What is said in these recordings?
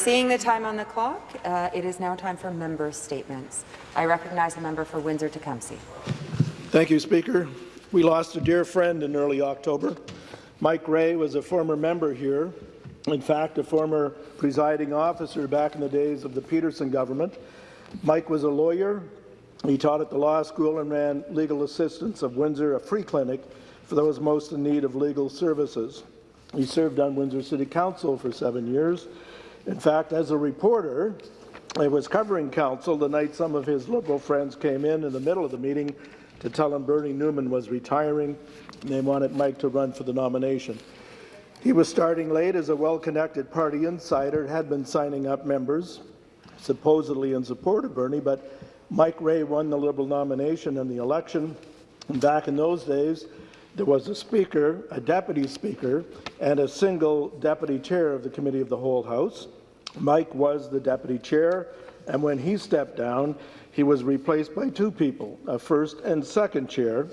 Seeing the time on the clock, uh, it is now time for member statements. I recognize the member for Windsor-Tecumseh. Thank you, Speaker. We lost a dear friend in early October. Mike Ray was a former member here, in fact, a former presiding officer back in the days of the Peterson government. Mike was a lawyer. He taught at the law school and ran legal assistance of Windsor, a free clinic for those most in need of legal services. He served on Windsor City Council for seven years in fact, as a reporter, I was covering council the night some of his Liberal friends came in in the middle of the meeting to tell him Bernie Newman was retiring and they wanted Mike to run for the nomination. He was starting late as a well-connected party insider, had been signing up members, supposedly in support of Bernie, but Mike Ray won the Liberal nomination in the election. And back in those days, there was a speaker, a deputy speaker, and a single deputy chair of the Committee of the Whole House. Mike was the deputy chair, and when he stepped down, he was replaced by two people, a first and second chair,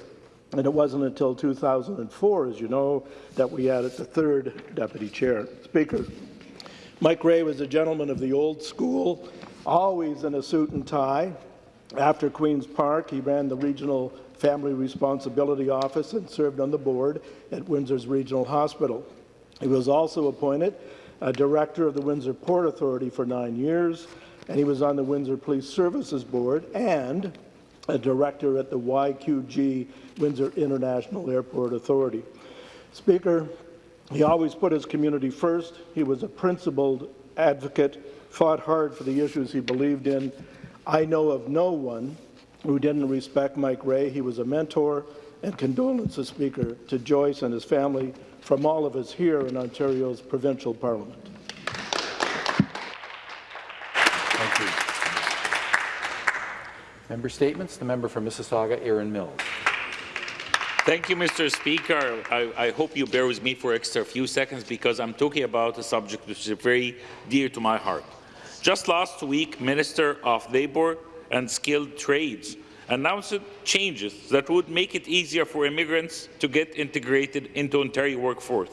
and it wasn't until 2004, as you know, that we added the third deputy chair. Speaker, Mike Ray was a gentleman of the old school, always in a suit and tie. After Queen's Park, he ran the regional Family Responsibility Office and served on the board at Windsor's Regional Hospital. He was also appointed a director of the Windsor Port Authority for nine years, and he was on the Windsor Police Services Board and a director at the YQG Windsor International Airport Authority. Speaker, he always put his community first. He was a principled advocate, fought hard for the issues he believed in. I know of no one who didn't respect Mike Ray. He was a mentor and condolences speaker to Joyce and his family from all of us here in Ontario's provincial parliament. Thank you. Member statements. The member for Mississauga, Erin Mills. Thank you, Mr. Speaker. I, I, hope you bear with me for extra few seconds because I'm talking about a subject which is very dear to my heart. Just last week, Minister of Labour and skilled trades, announced changes that would make it easier for immigrants to get integrated into Ontario workforce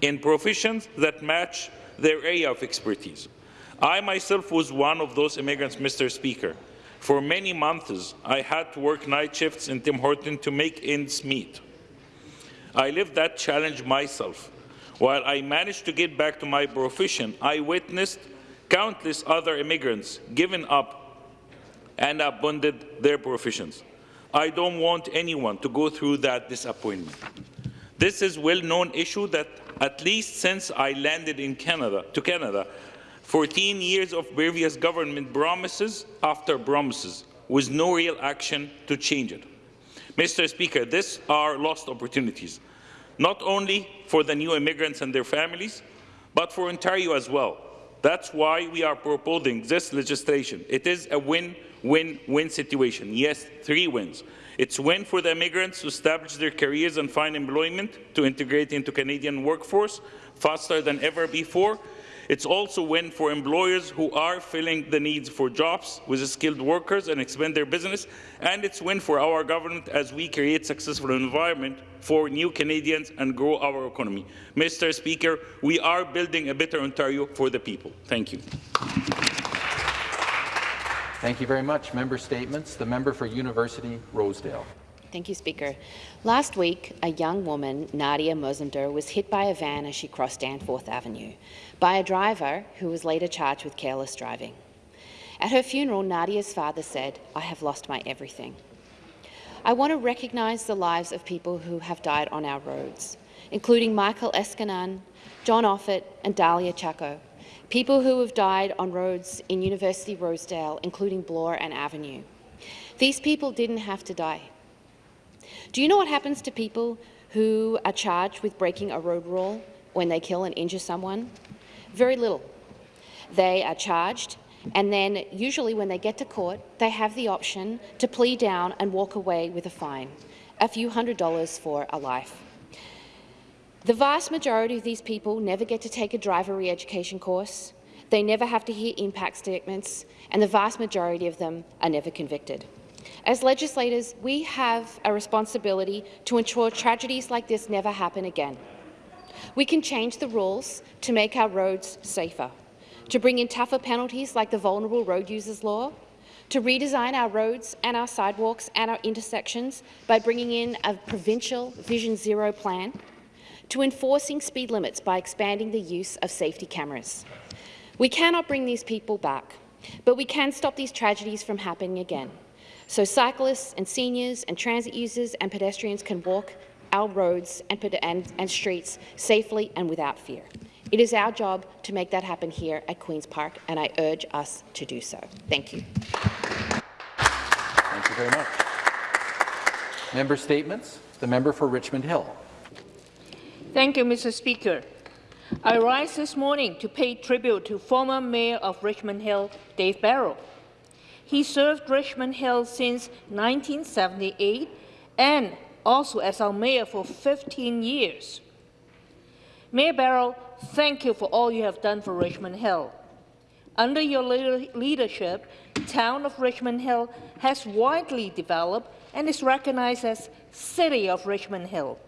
in professions that match their area of expertise. I myself was one of those immigrants, Mr. Speaker. For many months, I had to work night shifts in Tim Horton to make ends meet. I lived that challenge myself. While I managed to get back to my profession, I witnessed countless other immigrants giving up and abandoned their professions. I don't want anyone to go through that disappointment. This is a well-known issue that at least since I landed in Canada, to Canada, 14 years of previous government promises after promises, with no real action to change it. Mr. Speaker, these are lost opportunities, not only for the new immigrants and their families, but for Ontario as well. That's why we are proposing this legislation. It is a win win-win situation. Yes, three wins. It's win for the immigrants to establish their careers and find employment to integrate into Canadian workforce faster than ever before. It's also win for employers who are filling the needs for jobs with skilled workers and expand their business. And it's win for our government as we create successful environment for new Canadians and grow our economy. Mr. Speaker, we are building a better Ontario for the people. Thank you. Thank you very much. Member statements. The member for University Rosedale. Thank you, Speaker. Last week, a young woman, Nadia Mosander, was hit by a van as she crossed Danforth Avenue by a driver who was later charged with careless driving. At her funeral, Nadia's father said, I have lost my everything. I want to recognise the lives of people who have died on our roads, including Michael Eskanan, John Offit and Dahlia Chaco, people who have died on roads in University Rosedale, including Bloor and Avenue. These people didn't have to die. Do you know what happens to people who are charged with breaking a road rule when they kill and injure someone? Very little. They are charged, and then usually when they get to court, they have the option to plea down and walk away with a fine, a few hundred dollars for a life. The vast majority of these people never get to take a driver re-education course, they never have to hear impact statements, and the vast majority of them are never convicted. As legislators, we have a responsibility to ensure tragedies like this never happen again. We can change the rules to make our roads safer, to bring in tougher penalties like the Vulnerable Road Users Law, to redesign our roads and our sidewalks and our intersections by bringing in a provincial Vision Zero plan, to enforcing speed limits by expanding the use of safety cameras. We cannot bring these people back, but we can stop these tragedies from happening again, so cyclists and seniors and transit users and pedestrians can walk our roads and, and, and streets safely and without fear. It is our job to make that happen here at Queen's Park, and I urge us to do so. Thank you. Thank you very much. Member statements. The member for Richmond Hill. Thank you, Mr. Speaker. I rise this morning to pay tribute to former Mayor of Richmond Hill, Dave Barrow. He served Richmond Hill since 1978 and also as our mayor for 15 years. Mayor Barrow, thank you for all you have done for Richmond Hill. Under your leadership, town of Richmond Hill has widely developed and is recognized as City of Richmond Hill.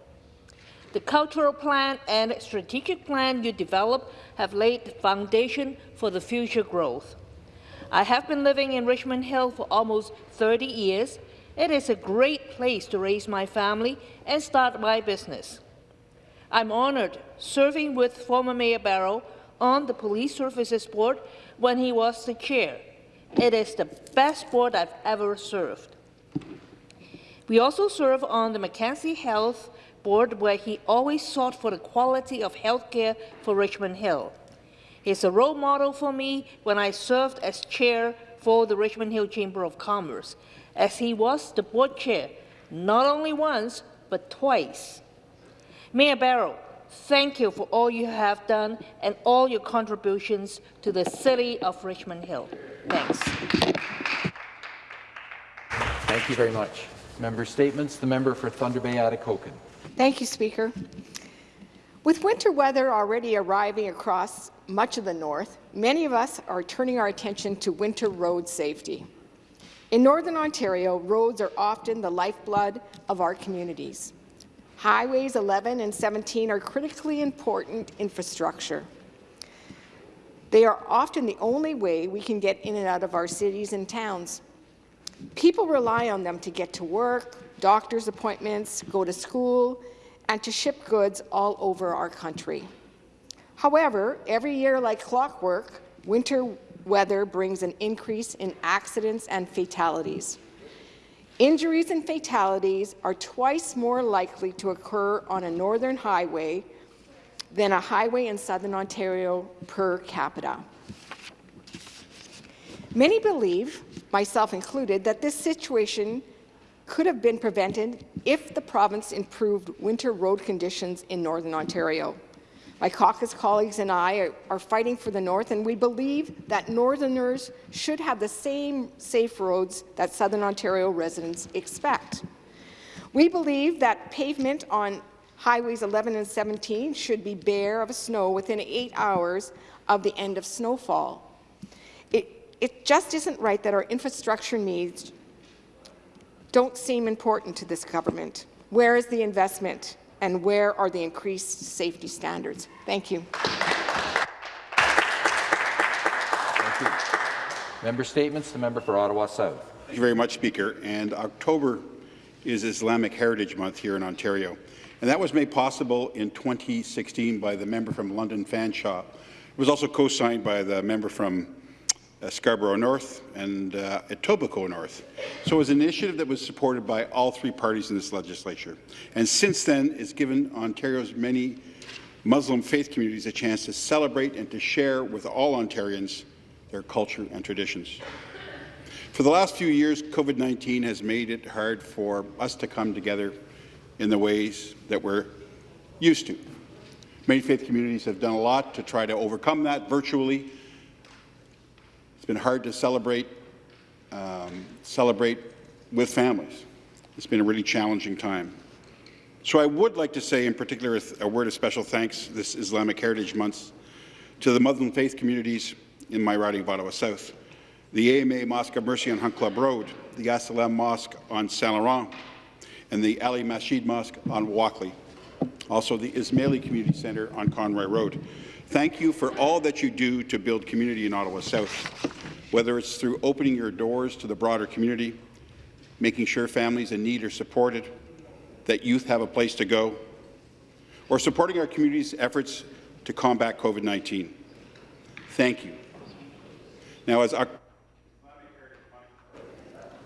The cultural plan and strategic plan you developed have laid the foundation for the future growth. I have been living in Richmond Hill for almost 30 years. It is a great place to raise my family and start my business. I'm honored serving with former Mayor Barrow on the Police Services Board when he was the chair. It is the best board I've ever served. We also serve on the Mackenzie Health Board where he always sought for the quality of health care for Richmond Hill. He's a role model for me when I served as chair for the Richmond Hill Chamber of Commerce, as he was the board chair not only once, but twice. Mayor Barrow, thank you for all you have done and all your contributions to the city of Richmond Hill. Thanks. Thank you very much. Member statements. The member for Thunder Bay Atikokan. Thank you, Speaker. With winter weather already arriving across much of the north, many of us are turning our attention to winter road safety. In Northern Ontario, roads are often the lifeblood of our communities. Highways 11 and 17 are critically important infrastructure. They are often the only way we can get in and out of our cities and towns. People rely on them to get to work, doctor's appointments, go to school, and to ship goods all over our country. However, every year like clockwork, winter weather brings an increase in accidents and fatalities. Injuries and fatalities are twice more likely to occur on a northern highway than a highway in southern Ontario per capita. Many believe, myself included, that this situation could have been prevented if the province improved winter road conditions in Northern Ontario. My caucus colleagues and I are, are, fighting for the North, and we believe that Northerners should have the same safe roads that Southern Ontario residents expect. We believe that pavement on Highways 11 and 17 should be bare of snow within eight hours of the end of snowfall. It, it just isn't right that our infrastructure needs don't seem important to this government. Where is the investment? And where are the increased safety standards? Thank you. Thank you. Member statements. The member for Ottawa South. Thank you very much, Speaker. And October is Islamic Heritage Month here in Ontario. And that was made possible in 2016 by the member from London Fanshawe. It was also co-signed by the member from uh, Scarborough North and uh, Etobicoke North. So it was an initiative that was supported by all three parties in this legislature. And since then, it's given Ontario's many Muslim faith communities a chance to celebrate and to share with all Ontarians their culture and traditions. For the last few years, COVID-19 has made it hard for us to come together in the ways that we're used to. Many faith communities have done a lot to try to overcome that virtually, it's been hard to celebrate, um, celebrate with families. It's been a really challenging time. So I would like to say in particular a word of special thanks this Islamic Heritage Month to the Muslim faith communities in my riding of Ottawa South, the AMA Mosque of Mercy on Hunt Club Road, the As-Salam Mosque on Saint Laurent, and the Ali Masjid Mosque on Walkley, also the Ismaili Community Centre on Conroy Road. Thank you for all that you do to build community in Ottawa South, whether it's through opening your doors to the broader community, making sure families in need are supported, that youth have a place to go, or supporting our community's efforts to combat COVID-19. Thank you. Now, as our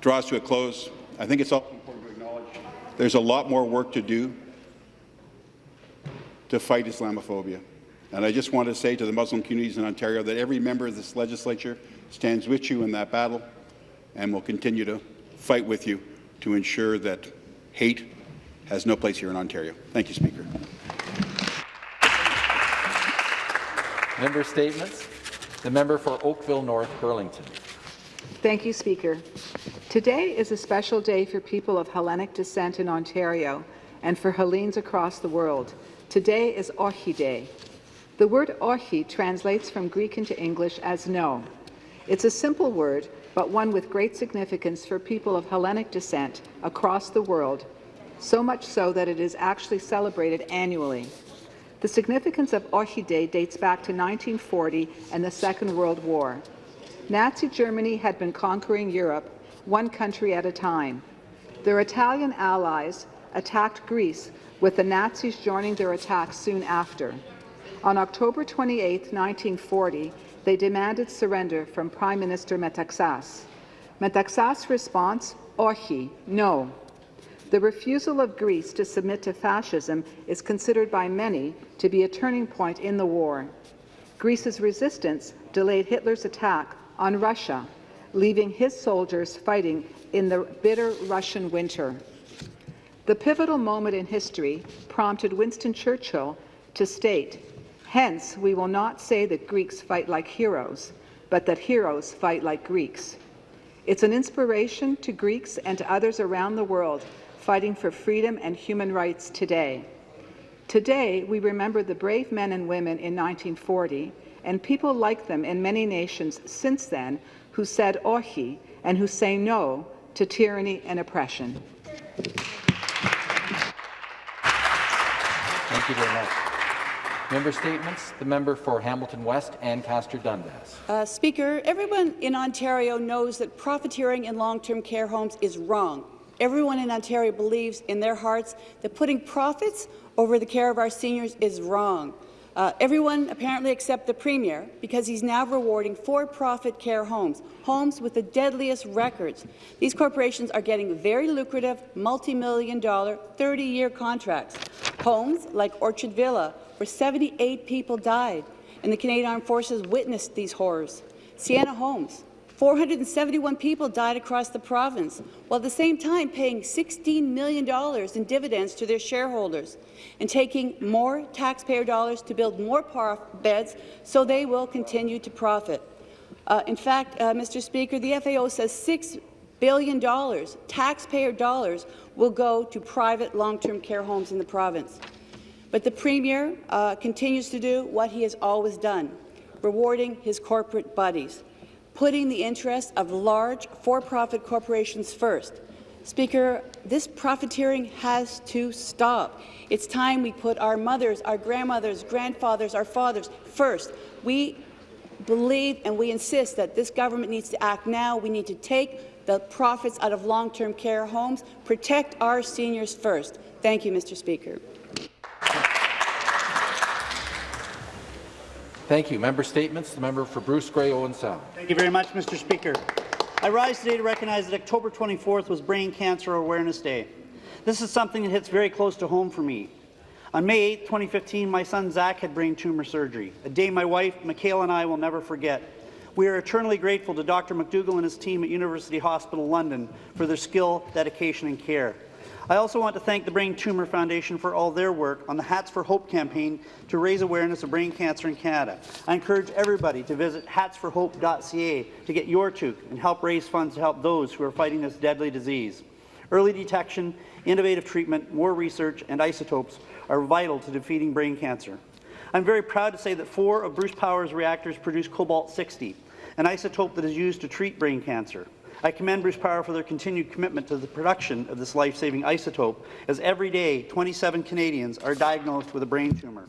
draws to a close, I think it's also important to acknowledge there's a lot more work to do to fight Islamophobia. And I just want to say to the Muslim communities in Ontario that every member of this legislature stands with you in that battle and will continue to fight with you to ensure that hate has no place here in Ontario. Thank you, Speaker. Member statements. The member for Oakville North Burlington. Thank you, Speaker. Today is a special day for people of Hellenic descent in Ontario and for Hellenes across the world. Today is Ochi Day. The word Ochi translates from Greek into English as no. It's a simple word, but one with great significance for people of Hellenic descent across the world, so much so that it is actually celebrated annually. The significance of Ochi Day dates back to 1940 and the Second World War. Nazi Germany had been conquering Europe, one country at a time. Their Italian allies attacked Greece, with the Nazis joining their attack soon after. On October 28, 1940, they demanded surrender from Prime Minister Metaxas. Metaxas' response, Ochi, no. The refusal of Greece to submit to fascism is considered by many to be a turning point in the war. Greece's resistance delayed Hitler's attack on Russia, leaving his soldiers fighting in the bitter Russian winter. The pivotal moment in history prompted Winston Churchill to state, Hence, we will not say that Greeks fight like heroes, but that heroes fight like Greeks. It's an inspiration to Greeks and to others around the world fighting for freedom and human rights today. Today, we remember the brave men and women in 1940 and people like them in many nations since then who said Ochi and who say no to tyranny and oppression. Thank you very much. Member statements. The member for Hamilton West, Ancaster Dundas. Uh, Speaker, everyone in Ontario knows that profiteering in long-term care homes is wrong. Everyone in Ontario believes in their hearts that putting profits over the care of our seniors is wrong. Uh, everyone apparently except the Premier, because he's now rewarding for-profit care homes, homes with the deadliest records. These corporations are getting very lucrative, multi-million dollar, 30-year contracts. Homes like Orchard Villa, where 78 people died, and the Canadian Armed Forces witnessed these horrors. Sienna Homes, 471 people died across the province, while at the same time paying $16 million in dividends to their shareholders and taking more taxpayer dollars to build more beds so they will continue to profit. Uh, in fact, uh, Mr. Speaker, the FAO says $6 billion taxpayer dollars will go to private long-term care homes in the province. But the Premier uh, continues to do what he has always done, rewarding his corporate buddies putting the interests of large for-profit corporations first. Speaker, this profiteering has to stop. It's time we put our mothers, our grandmothers, grandfathers, our fathers first. We believe and we insist that this government needs to act now. We need to take the profits out of long-term care homes, protect our seniors first. Thank you, Mr. Speaker. Thank you. Member statements. The member for Bruce Grey Owen Sound. Thank you very much, Mr. Speaker. I rise today to recognize that October 24th was Brain Cancer Awareness Day. This is something that hits very close to home for me. On May 8, 2015, my son Zach had brain tumor surgery, a day my wife, Michaela, and I will never forget. We are eternally grateful to Dr. McDougall and his team at University Hospital London for their skill, dedication, and care. I also want to thank the Brain Tumor Foundation for all their work on the Hats for Hope campaign to raise awareness of brain cancer in Canada. I encourage everybody to visit hatsforhope.ca to get your toque and help raise funds to help those who are fighting this deadly disease. Early detection, innovative treatment, more research, and isotopes are vital to defeating brain cancer. I'm very proud to say that four of Bruce Power's reactors produce cobalt-60, an isotope that is used to treat brain cancer. I commend Bruce Power for their continued commitment to the production of this life-saving isotope, as every day 27 Canadians are diagnosed with a brain tumour.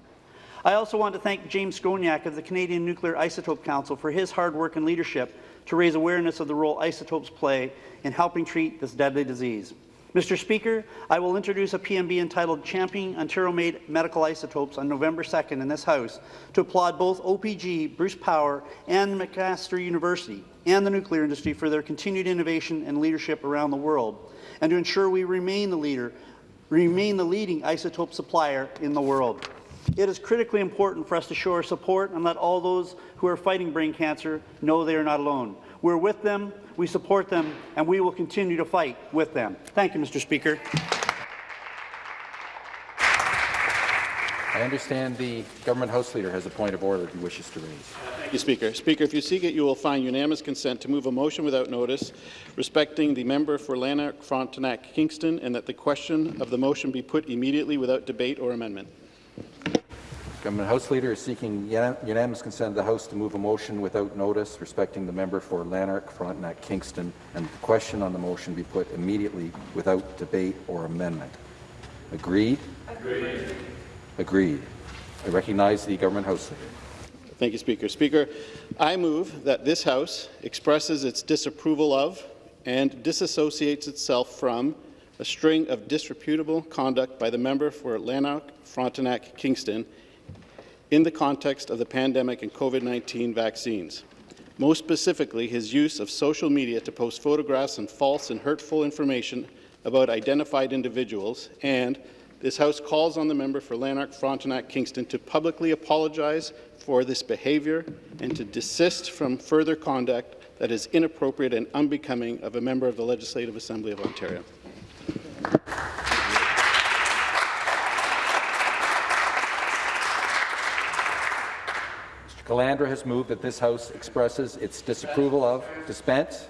I also want to thank James Scongack of the Canadian Nuclear Isotope Council for his hard work and leadership to raise awareness of the role isotopes play in helping treat this deadly disease. Mr. Speaker, I will introduce a PMB entitled Championing Ontario-Made Medical Isotopes on November 2nd in this House to applaud both OPG, Bruce Power, and McMaster University and the nuclear industry for their continued innovation and leadership around the world, and to ensure we remain the leader, remain the leading isotope supplier in the world. It is critically important for us to show our support and let all those who are fighting brain cancer know they are not alone. We're with them, we support them, and we will continue to fight with them. Thank you, Mr. Speaker. I understand the government House Leader has a point of order he wishes to raise. Thank you, Speaker. Speaker, if you seek it, you will find unanimous consent to move a motion without notice respecting the member for Lanark, Frontenac, Kingston, and that the question of the motion be put immediately without debate or amendment. Government House Leader is seeking unanimous consent of the House to move a motion without notice respecting the member for Lanark, Frontenac, Kingston, and the question on the motion be put immediately without debate or amendment. Agreed? Agreed. Agreed. I recognize the Government House Leader. Thank you, Speaker. Speaker, I move that this House expresses its disapproval of and disassociates itself from a string of disreputable conduct by the member for Lanark, Frontenac, Kingston, in the context of the pandemic and COVID-19 vaccines. Most specifically, his use of social media to post photographs and false and hurtful information about identified individuals, and this House calls on the member for Lanark, Frontenac, Kingston to publicly apologize for this behaviour and to desist from further conduct that is inappropriate and unbecoming of a member of the Legislative Assembly of Ontario. Mr. Calandra has moved that this House expresses its disapproval of dispense.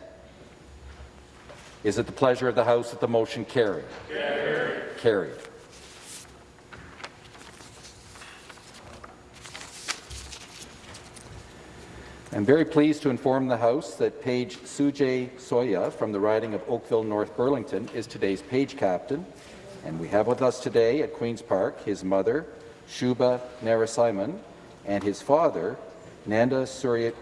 Is it the pleasure of the House that the motion carry? Carried. Carried. I'm very pleased to inform the House that Page Sujay Soya from the riding of Oakville North Burlington is today's page captain, and we have with us today at Queen's Park his mother, Shuba Narasimhan, and his father, Nanda Surya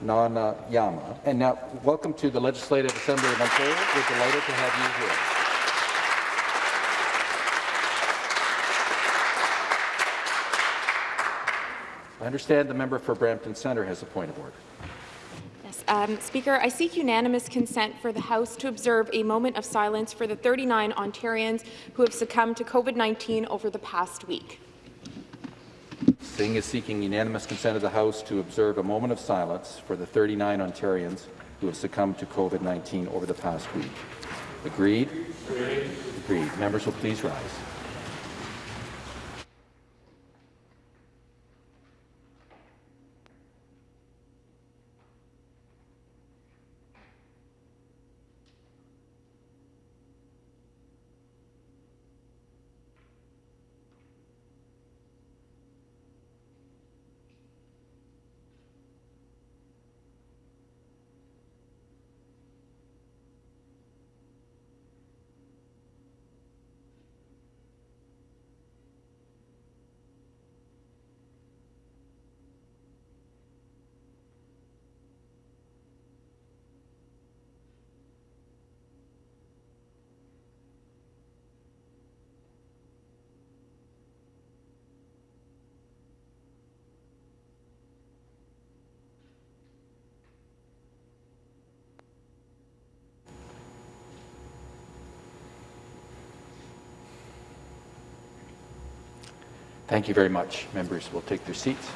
Nana Yama. And now, welcome to the Legislative Assembly of Ontario. We're delighted to have you here. I understand the member for Brampton Centre has a point of order. Yes, um, Speaker, I seek unanimous consent for the House to observe a moment of silence for the 39 Ontarians who have succumbed to COVID-19 over the past week. Singh is seeking unanimous consent of the House to observe a moment of silence for the 39 Ontarians who have succumbed to COVID-19 over the past week. Agreed? Agreed. Agreed. Members will please rise. Thank you very much. Members will take their seats.